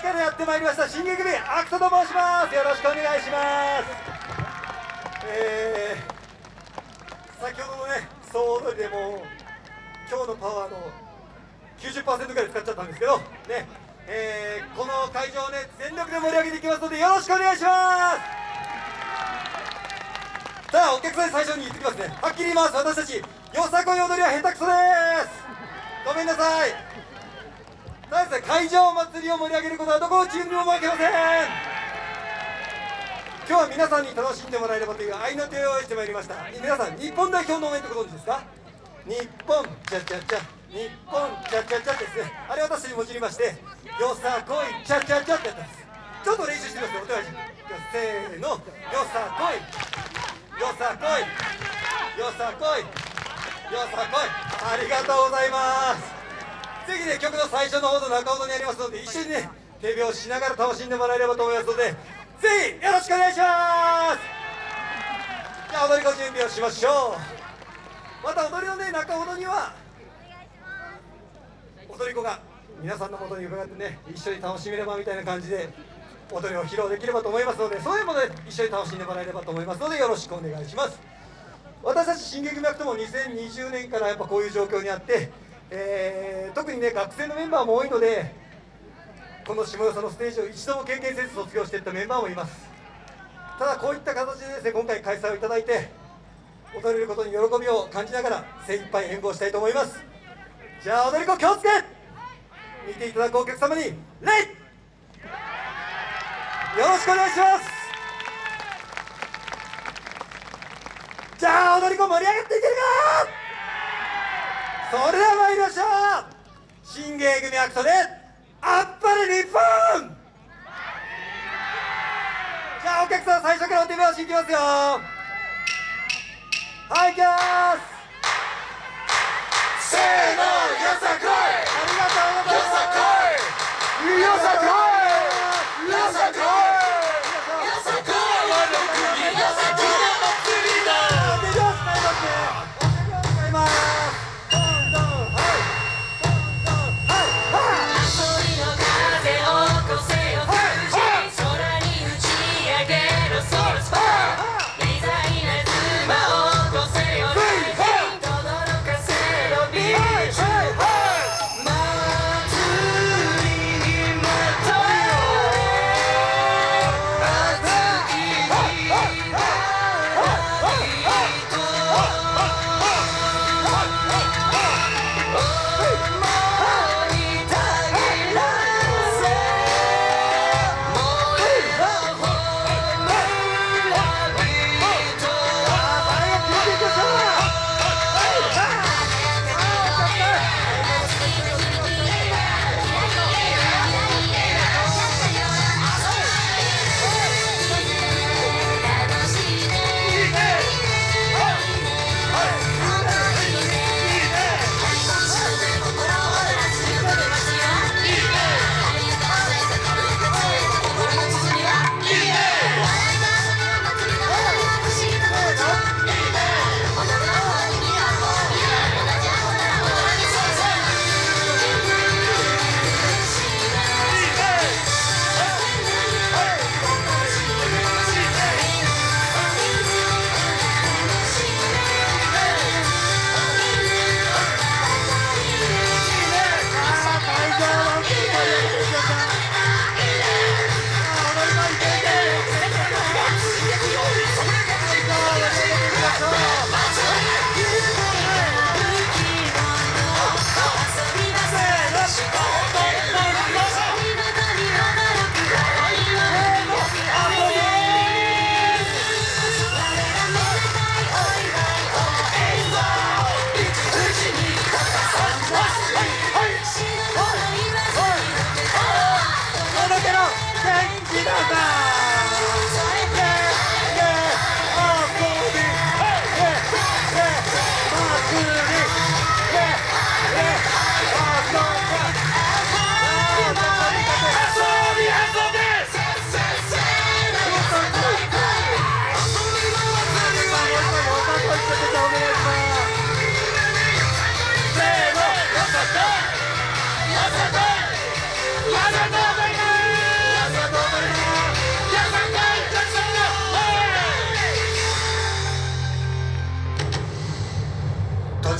市からやってまいりました。新芸組アクトと申します。よろしくお願いします。えー、先ほどのね総踊りでも今日のパワーの90%ぐらい使っちゃったんですけどねえー、この会場をね全力で盛り上げていきますのでよろしくお願いします。さあお客さんに最初に言ってきますね。はっきり言います。私たちよさこい踊りは下手くそです。ごめんなさい。ただ会場祭りを盛り上げることはどこのチームにも負けません。今日は皆さんに楽しんでもらえればという愛の手を用意してまいりました。皆さん日本代表の応援ってご存知ですか？日本チャチャチャ日本チャチャチャですね。あれ私にもじりましてよさこいチャチャチャってやったんです。ちょっと練習してみますよお手配せーの。よさこい。よさこい。よさこい。よさこい。ありがとうございます。ぜひね曲の最初のほど中ほどにありますので一緒にね手拍子しながら楽しんでもらえればと思いますのでぜひよろしくお願いします。じゃあ踊り子準備をしましょうまた踊りのね中ほどには踊り子が皆さんのもとに伺ってね一緒に楽しめればみたいな感じで踊りを披露できればと思いますのでそういうもので一緒に楽しんでもらえればと思いますのでよろしくお願いします。私たち進撃脈とも2020年からやっぱこういう状況にあって、えー、特にね学生のメンバーも多いのでこの下よさのステージを一度も経験せず卒業していったメンバーもいます。ただこういった形でですね今回開催をいただいて踊れることに喜びを感じながら精一杯演舞をしたいと思います。じゃあ踊り子気をつけ!見ていただくお客様に礼よろしくお願いします!じゃあ踊り子盛り上がっていけるか!それでは参りましょう。新芸組アクトであっぱれ日本！じゃあお客さん最初からお手拍子いきますよ。はい行きます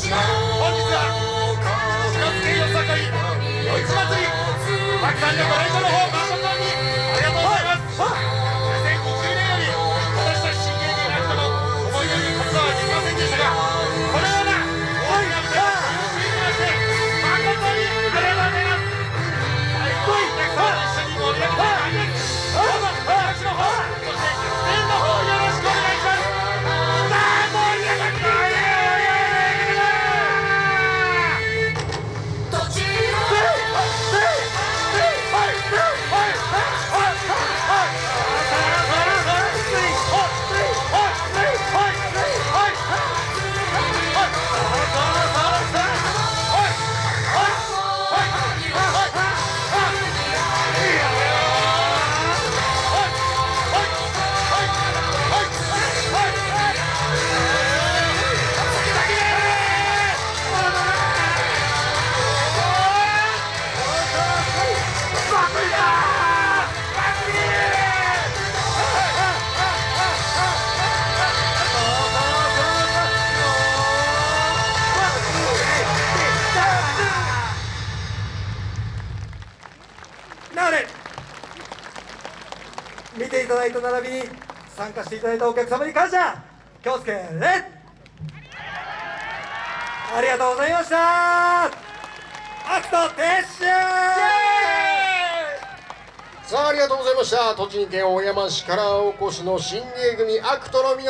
本日は四月よさこい夜市祭りたくさんのご来だいた並びに参加していただいたお客様に感謝。京介レッありがとうございました。アクト撤収!さあありがとうございました。栃木県小山市からお越しの新芸組アクトの皆さん